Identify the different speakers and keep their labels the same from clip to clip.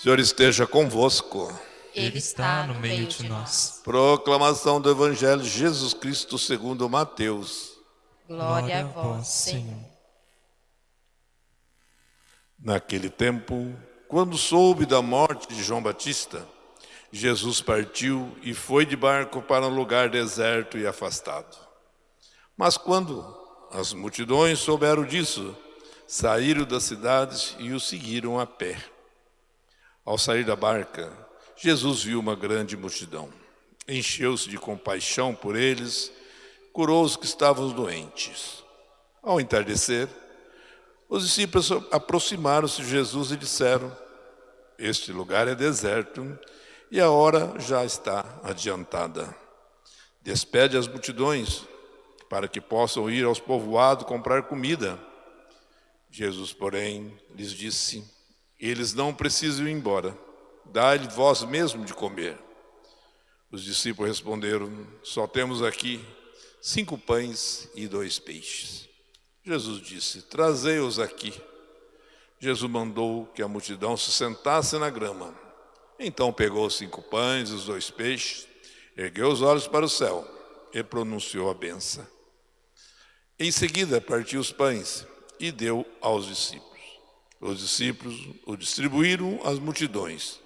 Speaker 1: Senhor esteja convosco.
Speaker 2: Ele está no meio de nós.
Speaker 1: Proclamação do Evangelho de Jesus Cristo segundo Mateus.
Speaker 2: Glória a vós, Senhor.
Speaker 1: Naquele tempo, quando soube da morte de João Batista, Jesus partiu e foi de barco para um lugar deserto e afastado. Mas quando as multidões souberam disso, saíram das cidades e o seguiram a pé. Ao sair da barca, Jesus viu uma grande multidão. Encheu-se de compaixão por eles, curou os que estavam doentes. Ao entardecer, os discípulos aproximaram-se de Jesus e disseram: Este lugar é deserto e a hora já está adiantada. Despede as multidões para que possam ir aos povoados comprar comida. Jesus, porém, lhes disse: Eles não precisam ir embora, dá-lhe vós mesmo de comer. Os discípulos responderam: Só temos aqui cinco pães e dois peixes. Jesus disse: Trazei-os aqui. Jesus mandou que a multidão se sentasse na grama. Então pegou os cinco pães e os dois peixes, ergueu os olhos para o céu e pronunciou a benção. Em seguida partiu os pães e deu aos discípulos. Os discípulos o distribuíram às multidões.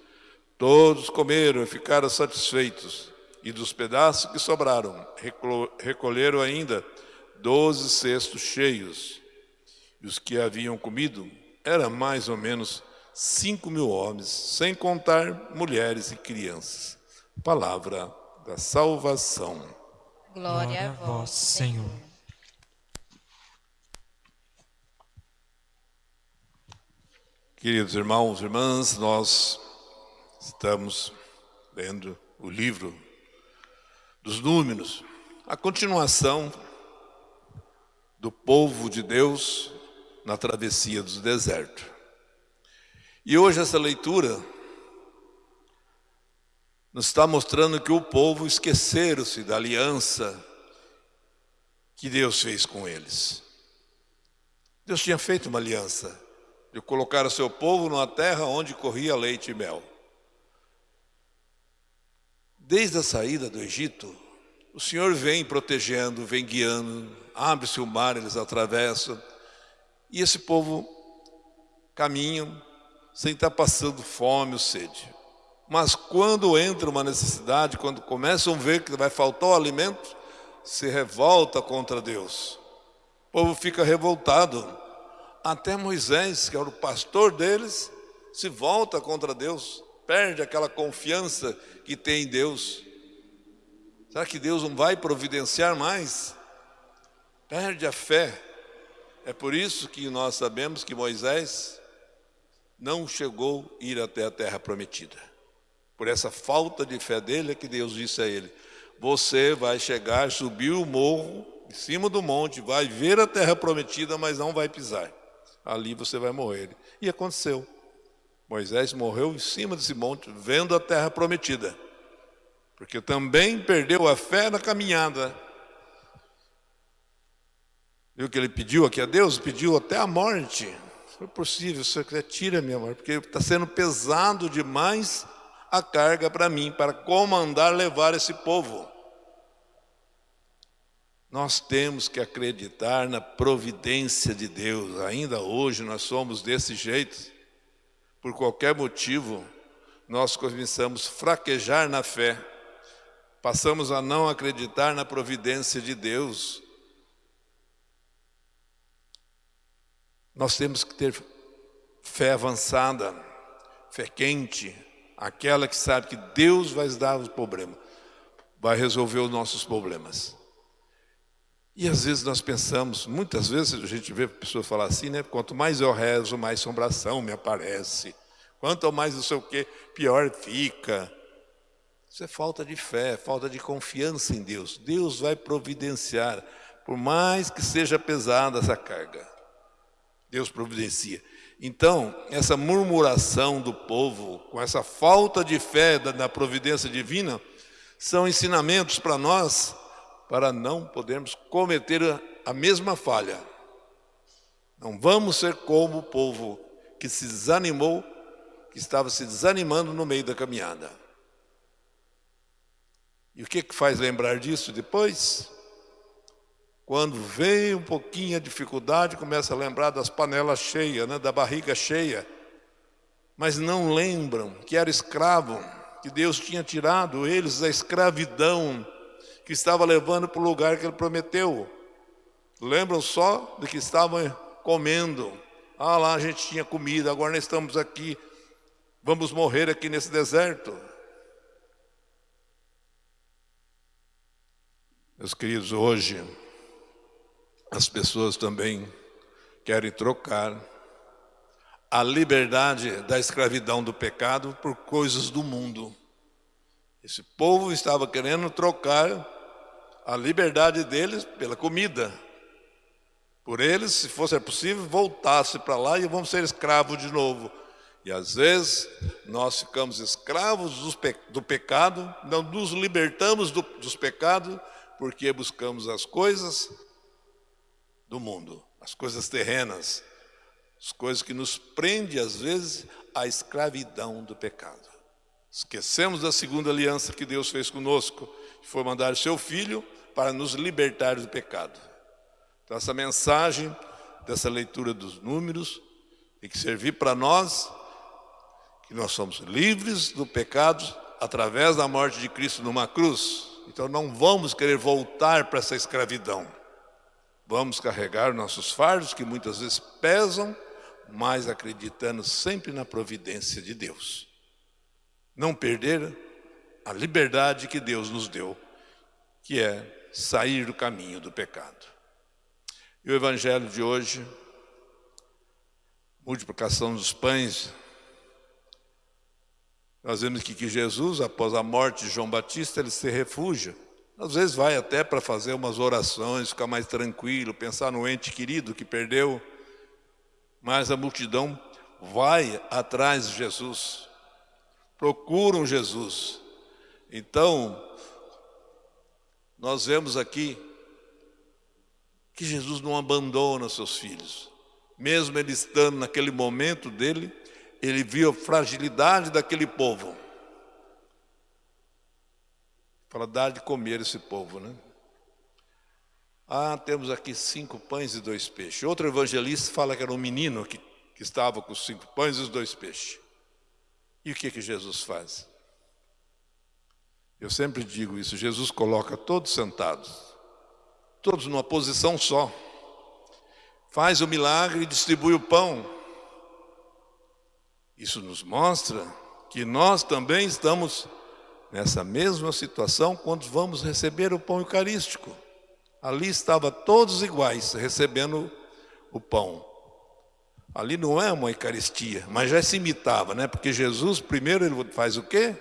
Speaker 1: Todos comeram e ficaram satisfeitos. E dos pedaços que sobraram, recolheram ainda doze cestos cheios. E os que haviam comido eram mais ou menos cinco mil homens, sem contar mulheres e crianças. Palavra da salvação.
Speaker 2: Glória a vós, Senhor.
Speaker 1: Queridos irmãos e irmãs, nós estamos lendo o livro dos Números, a continuação do povo de Deus na travessia do deserto. E hoje essa leitura nos está mostrando que o povo esqueceram-se da aliança que Deus fez com eles. Deus tinha feito uma aliança de colocar o seu povo numa terra onde corria leite e mel. Desde a saída do Egito, o Senhor vem protegendo, vem guiando, abre-se o mar, eles atravessam, e esse povo caminha sem estar passando fome ou sede. Mas quando entra uma necessidade, quando começam a ver que vai faltar o alimento, se revolta contra Deus. O povo fica revoltado. Até Moisés, que era o pastor deles, se volta contra Deus, perde aquela confiança que tem em Deus. Será que Deus não vai providenciar mais? perde a fé. É por isso que nós sabemos que Moisés não chegou a ir até a terra prometida. Por essa falta de fé dele é que Deus disse a ele: Você vai chegar, subir o morro, em cima do monte, vai ver a terra prometida, mas não vai pisar. Ali você vai morrer. E aconteceu. Moisés morreu em cima desse monte, vendo a terra prometida. Porque também perdeu a fé na caminhada. Viu que ele pediu aqui a Deus? Pediu até a morte. Foi possível, Senhor, quiser, tira minha morte, porque está sendo pesado demais a carga para mim, para comandar, levar esse povo. Nós temos que acreditar na providência de Deus. Ainda hoje nós somos desse jeito. Por qualquer motivo, nós começamos a fraquejar na fé. Passamos a não acreditar na providência de Deus. Nós temos que ter fé avançada, fé quente, aquela que sabe que Deus vai dar os problemas, vai resolver os nossos problemas. E às vezes nós pensamos, muitas vezes a gente vê pessoas falar assim, né? Quanto mais eu rezo, mais assombração me aparece. Quanto mais não sei o que, pior fica. Isso é falta de fé, falta de confiança em Deus. Deus vai providenciar, por mais que seja pesada essa carga. Deus providencia. Então, essa murmuração do povo, com essa falta de fé na providência divina, são ensinamentos para nós, para não podermos cometer a mesma falha. Não vamos ser como o povo que se desanimou que estava se desanimando no meio da caminhada. E o que, que faz lembrar disso depois? Quando vem um pouquinho a dificuldade, começa a lembrar das panelas cheias, né, da barriga cheia. Mas não lembram que era escravo, que Deus tinha tirado eles da escravidão que estava levando para o lugar que ele prometeu. Lembram só de que estavam comendo. Ah, lá a gente tinha comida, agora nós estamos aqui, vamos morrer aqui nesse deserto. Meus queridos, hoje as pessoas também querem trocar a liberdade da escravidão do pecado por coisas do mundo. Esse povo estava querendo trocar a liberdade deles pela comida. Por eles, se fosse possível, voltasse para lá e vamos ser escravos de novo. E às vezes nós ficamos escravos do pecado, não nos libertamos do, dos pecados, porque buscamos as coisas do mundo, as coisas terrenas, as coisas que nos prende às vezes à escravidão do pecado. Esquecemos da segunda aliança que Deus fez conosco, que foi mandar o seu filho para nos libertar do pecado. Então essa mensagem dessa leitura dos números tem que servir para nós que nós somos livres do pecado através da morte de Cristo numa cruz. Então não vamos querer voltar para essa escravidão. Vamos carregar nossos fardos, que muitas vezes pesam, mas acreditando sempre na providência de Deus. Não perder a liberdade que Deus nos deu, que é sair do caminho do pecado. E o evangelho de hoje, multiplicação dos pães, nós vemos que, que Jesus, após a morte de João Batista, ele se refugia às vezes vai até para fazer umas orações, ficar mais tranquilo, pensar no ente querido que perdeu. Mas a multidão vai atrás de Jesus, procuram Jesus. Então, nós vemos aqui que Jesus não abandona seus filhos. Mesmo ele estando naquele momento dele, ele viu a fragilidade daquele povo. Para dar de comer esse povo, né? Ah, temos aqui cinco pães e dois peixes. Outro evangelista fala que era um menino que, que estava com cinco pães e os dois peixes. E o que, que Jesus faz? Eu sempre digo isso, Jesus coloca todos sentados, todos numa posição só. Faz o milagre e distribui o pão. Isso nos mostra que nós também estamos nessa mesma situação quando vamos receber o pão eucarístico. Ali estava todos iguais, recebendo o pão. Ali não é uma Eucaristia, mas já se imitava, né? Porque Jesus, primeiro, ele faz o quê?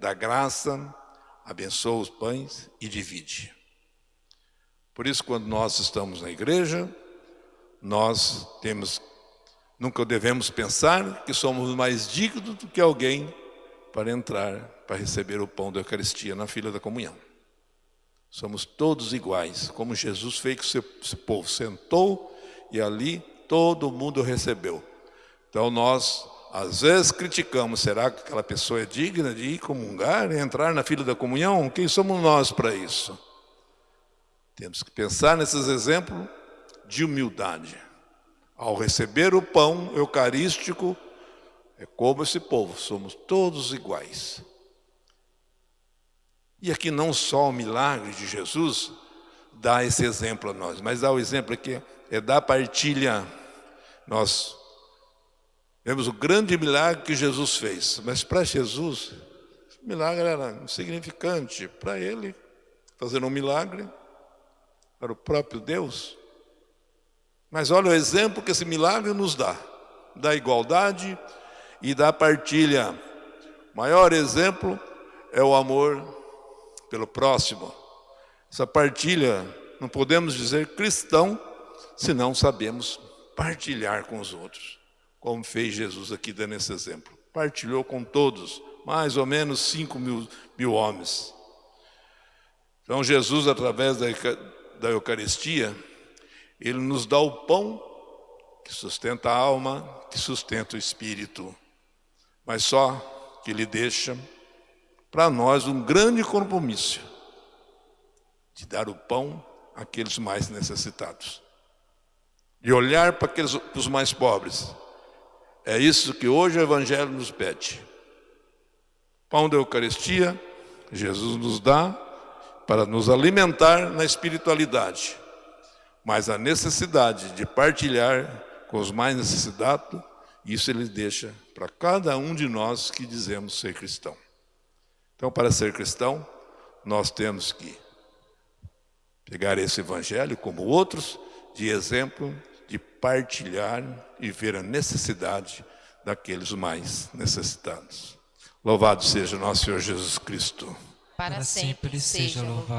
Speaker 1: Dá graça, abençoa os pães e divide. Por isso, quando nós estamos na igreja, nós temos, nunca devemos pensar que somos mais dignos do que alguém para entrar, para receber o pão da Eucaristia na fila da comunhão. Somos todos iguais, como Jesus fez que esse povo sentou e ali todo mundo recebeu. Então nós, às vezes, criticamos, será que aquela pessoa é digna de ir comungar, entrar na fila da comunhão? Quem somos nós para isso? Temos que pensar nesses exemplos de humildade. Ao receber o pão eucarístico, é como esse povo, somos todos iguais. E aqui não só o milagre de Jesus dá esse exemplo a nós, mas dá o exemplo aqui, é da partilha. Nós vemos o grande milagre que Jesus fez, mas para Jesus, o milagre era insignificante. Para ele, fazer um milagre, para o próprio Deus. Mas olha o exemplo que esse milagre nos dá, da igualdade, e da partilha. O maior exemplo é o amor pelo próximo. Essa partilha, não podemos dizer cristão, se não sabemos partilhar com os outros, como fez Jesus aqui dando esse exemplo. Partilhou com todos, mais ou menos 5 mil, mil homens. Então Jesus, através da, da Eucaristia, Ele nos dá o pão que sustenta a alma, que sustenta o espírito. mas só que ele deixa para nós um grande compromisso de dar o pão àqueles mais necessitados, de olhar para aqueles para os mais pobres. É isso que hoje o Evangelho nos pede. Pão da Eucaristia, Jesus nos dá para nos alimentar na espiritualidade, mas a necessidade de partilhar com os mais necessitados, isso ele deixa para cada um de nós que dizemos ser cristão. Então, para ser cristão, nós temos que pegar esse evangelho, como outros, de exemplo, de partilhar e ver a necessidade daqueles mais necessitados. Louvado seja nosso Senhor Jesus Cristo.
Speaker 2: Para sempre seja louvado.